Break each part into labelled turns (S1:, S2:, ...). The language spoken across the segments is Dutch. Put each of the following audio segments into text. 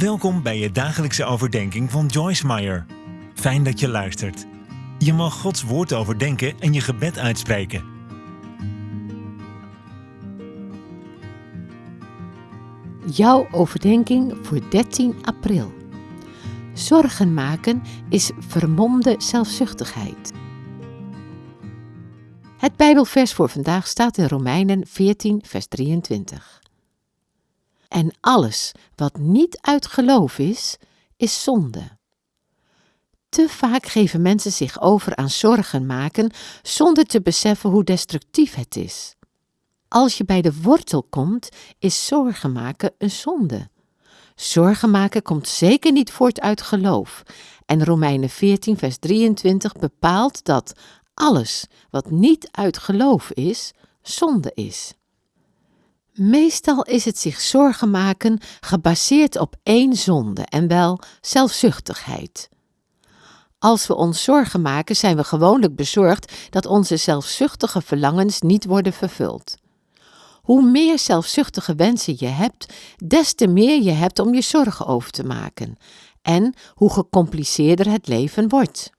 S1: Welkom bij je dagelijkse overdenking van Joyce Meyer. Fijn dat je luistert. Je mag Gods woord overdenken en je gebed uitspreken.
S2: Jouw overdenking voor 13 april. Zorgen maken is vermomde zelfzuchtigheid. Het Bijbelvers voor vandaag staat in Romeinen 14, vers 23. En alles wat niet uit geloof is, is zonde. Te vaak geven mensen zich over aan zorgen maken zonder te beseffen hoe destructief het is. Als je bij de wortel komt, is zorgen maken een zonde. Zorgen maken komt zeker niet voort uit geloof. En Romeinen 14, vers 23 bepaalt dat alles wat niet uit geloof is, zonde is. Meestal is het zich zorgen maken gebaseerd op één zonde en wel zelfzuchtigheid. Als we ons zorgen maken, zijn we gewoonlijk bezorgd dat onze zelfzuchtige verlangens niet worden vervuld. Hoe meer zelfzuchtige wensen je hebt, des te meer je hebt om je zorgen over te maken en hoe gecompliceerder het leven wordt.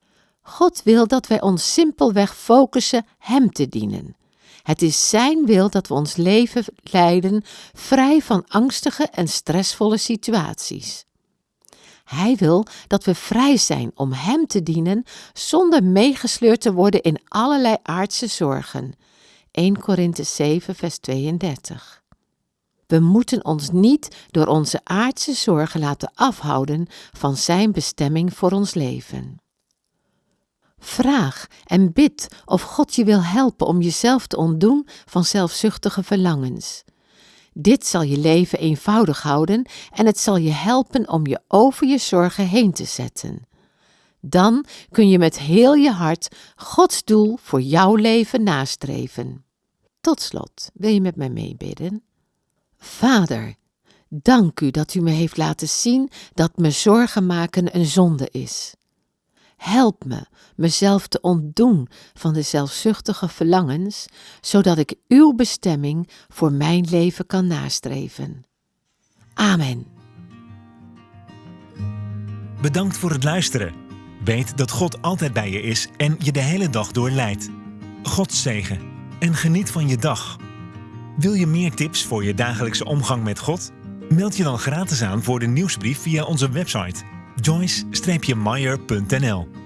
S2: God wil dat wij ons simpelweg focussen Hem te dienen. Het is Zijn wil dat we ons leven leiden vrij van angstige en stressvolle situaties. Hij wil dat we vrij zijn om Hem te dienen zonder meegesleurd te worden in allerlei aardse zorgen. 1 Korinthe 7, vers 32. We moeten ons niet door onze aardse zorgen laten afhouden van Zijn bestemming voor ons leven. Vraag en bid of God je wil helpen om jezelf te ontdoen van zelfzuchtige verlangens. Dit zal je leven eenvoudig houden en het zal je helpen om je over je zorgen heen te zetten. Dan kun je met heel je hart Gods doel voor jouw leven nastreven. Tot slot, wil je met mij meebidden? Vader, dank u dat u me heeft laten zien dat me zorgen maken een zonde is. Help me mezelf te ontdoen van de zelfzuchtige verlangens, zodat ik uw bestemming voor mijn leven kan nastreven. Amen.
S1: Bedankt voor het luisteren. Weet dat God altijd bij je is en je de hele dag door leidt. God zegen en geniet van je dag. Wil je meer tips voor je dagelijkse omgang met God? Meld je dan gratis aan voor de nieuwsbrief via onze website joyce-meyer.nl